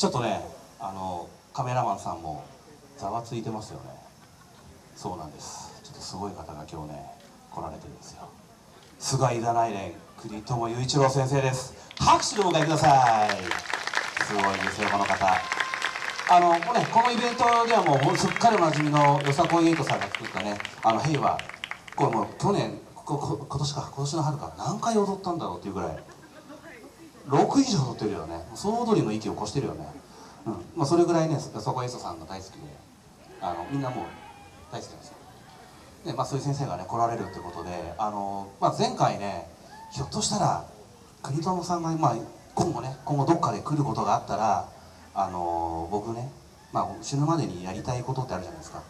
ちょっとねあのカメラマンさんもざわついてますよね。そうなんです。ちょっとすごい方が今日ね来られてるんですよ。菅井田内連国友雄一郎先生です。拍手でお迎えください。すごいですよこの方。あのこ,、ね、このイベントではもうすっかりおなじみのよさこいエイトさんが作ったね「あの平和」これもう去年ここ今年か今年の春か何回踊ったんだろうっていうぐらい6以上踊ってるよね。総踊りの域を越してるよね、うん。まあ、それぐらいねよさこいエイトさんが大好きであのみんなもう大好きなんですよ。で、まあ、そういう先生がね来られるってことであの、まあ、前回ねひょっとしたら国友さんが、まあ、今後ね今後どっかで来ることがあったらあの僕ね、まあ、死ぬまでにやりたいことってあるじゃないですか。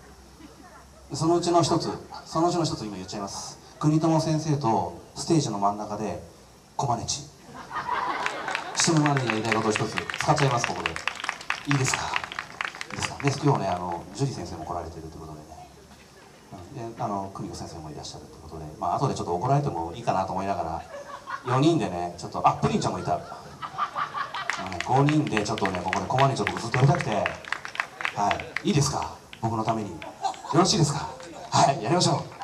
そのうちの一つそのうちの一つ今言っちゃいます。国友先生とステージの真ん中でコマネチ。死ぬまでにやりたいことを一つ使っちゃいますここで。いいですか？いいですか？で今日ねあの樹里先生も来られてるということでね。であの久美子先生もいらっしゃるということで。まあ後でちょっと怒られてもいいかなと思いながら。4人でねちょっとあプリンちゃんもいた。5人でちょっとねここでコマネチを僕ずっとやりたくて。はい。いいですか？僕のために。よろしいですか？はい。やりましょう。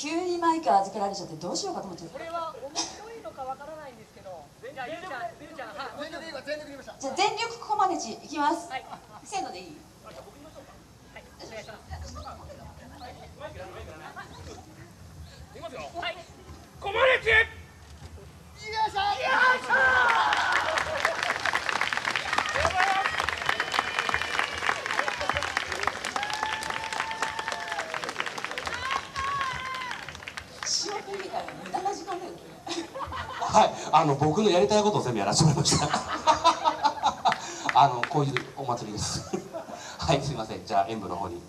急にマイク預けられちゃってどうしようかと思ってこれは面白いのかわからないんですけど。じゃあゆうちゃんゆうちゃんはい。全力でいいわ全力でいきましたじゃあ全力コマネチいきます、はい。せーのでいい？はい。お願いしますはい、あの僕のやりたいことを全部やらせてもらいました。あのこういうお祭りです。はい、すみません。じゃあ演舞の方に